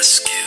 Rescue.